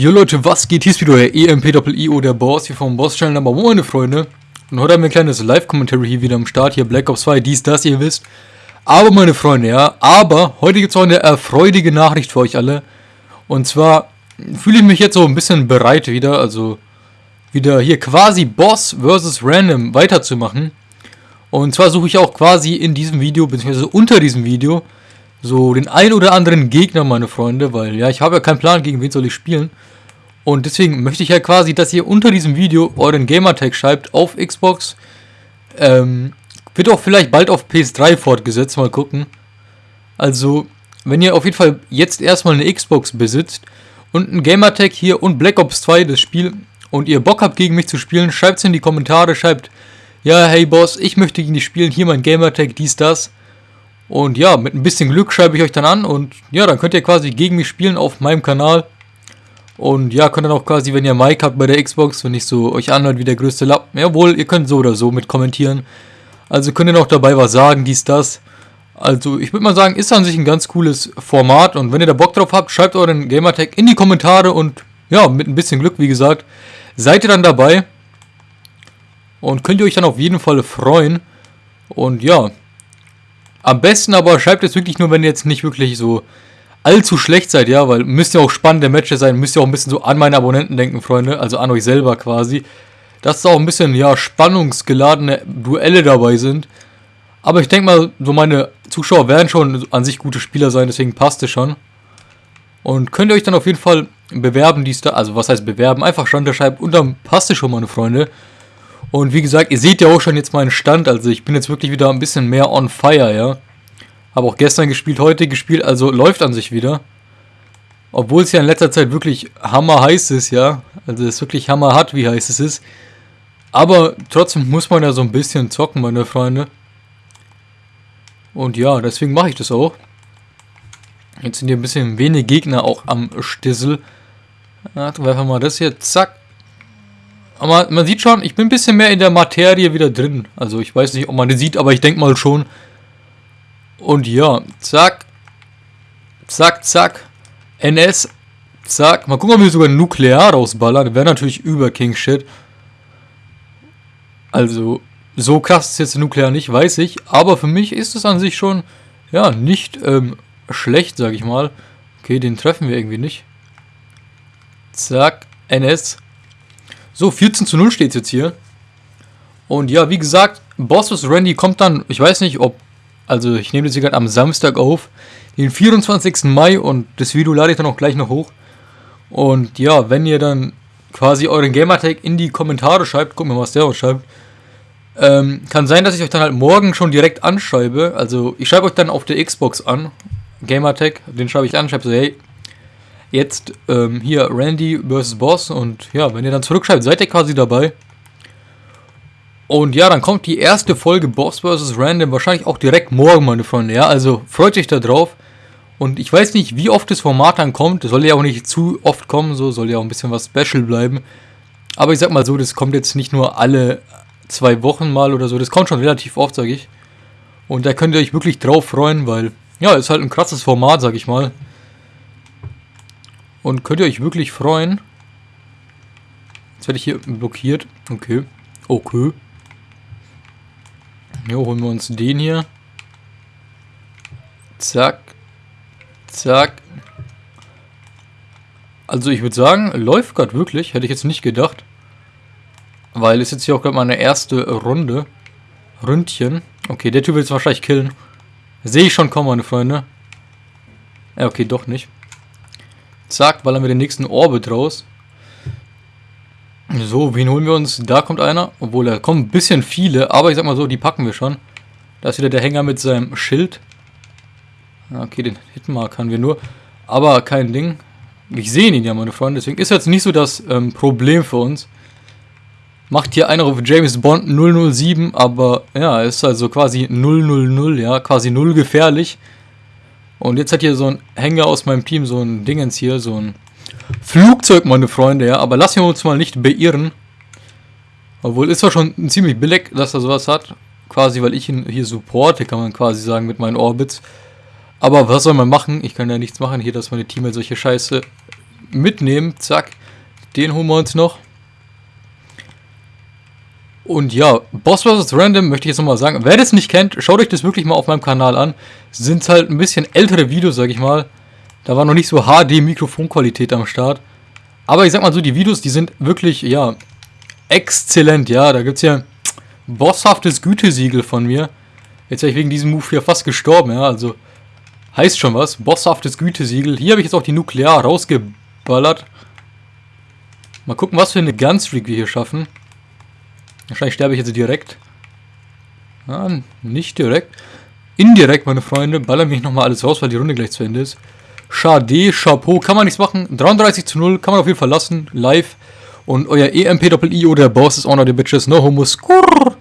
Jo Leute, was geht? Hier ist wieder euer EMP-IO, der Boss hier vom Boss Channel Number 1, meine Freunde. Und heute haben wir ein kleines Live-Commentary hier wieder am Start, hier Black Ops 2, dies, das, ihr wisst. Aber meine Freunde, ja, aber heute gibt es auch eine erfreuliche Nachricht für euch alle. Und zwar fühle ich mich jetzt so ein bisschen bereit wieder, also wieder hier quasi Boss vs. Random weiterzumachen. Und zwar suche ich auch quasi in diesem Video, beziehungsweise unter diesem Video, so den ein oder anderen Gegner, meine Freunde, weil ja, ich habe ja keinen Plan, gegen wen soll ich spielen. Und deswegen möchte ich ja quasi, dass ihr unter diesem Video euren Gamertag schreibt auf Xbox. Ähm, wird auch vielleicht bald auf PS3 fortgesetzt, mal gucken. Also, wenn ihr auf jeden Fall jetzt erstmal eine Xbox besitzt und ein Gamertag hier und Black Ops 2, das Spiel, und ihr Bock habt gegen mich zu spielen, schreibt es in die Kommentare, schreibt, ja, hey Boss, ich möchte gegen dich spielen, hier mein Gamertag, dies, das. Und ja, mit ein bisschen Glück schreibe ich euch dann an und ja, dann könnt ihr quasi gegen mich spielen auf meinem Kanal. Und ja, könnt dann auch quasi, wenn ihr Mike habt bei der Xbox, wenn ich so euch anhört wie der größte Lappen, jawohl, ihr könnt so oder so mit kommentieren. Also könnt ihr noch dabei was sagen, dies, das. Also ich würde mal sagen, ist an sich ein ganz cooles Format und wenn ihr da Bock drauf habt, schreibt euren Gamertag in die Kommentare und ja, mit ein bisschen Glück, wie gesagt, seid ihr dann dabei. Und könnt ihr euch dann auf jeden Fall freuen. Und ja, am besten aber schreibt es wirklich nur, wenn ihr jetzt nicht wirklich so allzu schlecht seid, ja, weil müsst ja auch spannende Matches sein, müsst ihr auch ein bisschen so an meine Abonnenten denken, Freunde, also an euch selber quasi. Dass da auch ein bisschen, ja, spannungsgeladene Duelle dabei sind. Aber ich denke mal, so meine Zuschauer werden schon an sich gute Spieler sein, deswegen passt es schon. Und könnt ihr euch dann auf jeden Fall bewerben, dies da, also was heißt bewerben, einfach Stand schreiben und dann passt es schon, meine Freunde. Und wie gesagt, ihr seht ja auch schon jetzt meinen Stand, also ich bin jetzt wirklich wieder ein bisschen mehr on fire, ja. Habe auch gestern gespielt, heute gespielt, also läuft an sich wieder. Obwohl es ja in letzter Zeit wirklich hammer heiß ist, ja. Also es ist wirklich hammer hat, wie heiß es ist. Aber trotzdem muss man ja so ein bisschen zocken, meine Freunde. Und ja, deswegen mache ich das auch. Jetzt sind hier ein bisschen wenig Gegner auch am Stissel. Ja, einfach mal das hier, zack. Aber man sieht schon, ich bin ein bisschen mehr in der Materie wieder drin. Also ich weiß nicht, ob man das sieht, aber ich denke mal schon. Und ja, zack. Zack, zack. NS. Zack. Mal gucken, ob wir sogar nuklear rausballern. Wäre natürlich über King Shit. Also, so krass ist jetzt nuklear nicht, weiß ich. Aber für mich ist es an sich schon, ja, nicht ähm, schlecht, sag ich mal. Okay, den treffen wir irgendwie nicht. Zack. NS. So, 14 zu 0 steht jetzt hier. Und ja, wie gesagt, Boss vs. Randy kommt dann, ich weiß nicht, ob, also ich nehme das hier gerade am Samstag auf, den 24. Mai und das Video lade ich dann auch gleich noch hoch. Und ja, wenn ihr dann quasi euren Gamertag in die Kommentare schreibt, wir mal, was der schreibt. Ähm, kann sein, dass ich euch dann halt morgen schon direkt anschreibe. Also ich schreibe euch dann auf der Xbox an, Gamertag, den schreibe ich an, schreibe so, hey, jetzt ähm, hier Randy vs. Boss und ja, wenn ihr dann zurückschreibt, seid ihr quasi dabei. Und ja, dann kommt die erste Folge Boss vs. Random wahrscheinlich auch direkt morgen, meine Freunde. Ja, also freut euch da drauf. Und ich weiß nicht, wie oft das Format dann kommt. Das soll ja auch nicht zu oft kommen, so soll ja auch ein bisschen was Special bleiben. Aber ich sag mal so, das kommt jetzt nicht nur alle zwei Wochen mal oder so. Das kommt schon relativ oft, sag ich. Und da könnt ihr euch wirklich drauf freuen, weil, ja, ist halt ein krasses Format, sag ich mal. Und könnt ihr euch wirklich freuen. Jetzt werde ich hier blockiert. Okay. Okay. Jo, holen wir uns den hier. Zack. Zack. Also ich würde sagen, läuft gerade wirklich. Hätte ich jetzt nicht gedacht. Weil es jetzt hier auch gerade meine erste Runde. Ründchen. Okay, der Typ will es wahrscheinlich killen. Sehe ich schon kommen, meine Freunde. Ja, okay, doch nicht. Zack, ballern wir den nächsten Orbit raus. So, wen holen wir uns? Da kommt einer. Obwohl, da kommen ein bisschen viele, aber ich sag mal so, die packen wir schon. Da ist wieder der Hänger mit seinem Schild. Okay, den Hitmark haben wir nur. Aber kein Ding. Ich sehe ihn ja, meine Freunde. Deswegen ist jetzt nicht so das ähm, Problem für uns. Macht hier einer auf James Bond 007, aber ja, ist also quasi 000, ja, quasi null gefährlich. Und jetzt hat hier so ein Hänger aus meinem Team, so ein Dingens hier, so ein Flugzeug, meine Freunde, ja. Aber lassen wir uns mal nicht beirren. Obwohl, ist zwar schon ziemlich billig, dass er sowas hat. Quasi, weil ich ihn hier supporte, kann man quasi sagen, mit meinen Orbits. Aber was soll man machen? Ich kann ja nichts machen hier, dass meine Teammates solche Scheiße mitnehmen. Zack. Den holen wir uns noch. Und ja, Boss vs. Random möchte ich jetzt nochmal sagen. Wer das nicht kennt, schaut euch das wirklich mal auf meinem Kanal an. Sind halt ein bisschen ältere Videos, sag ich mal. Da war noch nicht so HD-Mikrofonqualität am Start. Aber ich sag mal so, die Videos, die sind wirklich, ja, exzellent. Ja, da gibt es ja bosshaftes Gütesiegel von mir. Jetzt wäre ich wegen diesem Move hier fast gestorben, ja, also heißt schon was. Bosshaftes Gütesiegel. Hier habe ich jetzt auch die Nuklear rausgeballert. Mal gucken, was für eine Gunstreak wir hier schaffen. Wahrscheinlich sterbe ich jetzt direkt. Ja, nicht direkt. Indirekt, meine Freunde, ballern mich nochmal alles raus, weil die Runde gleich zu Ende ist. Schade, Chapeau, kann man nichts machen. 33 zu 0, kann man auf jeden Fall lassen, live. Und euer EMP-Doppel-I oder Boss ist auch noch der Bitches, no homo, skurr.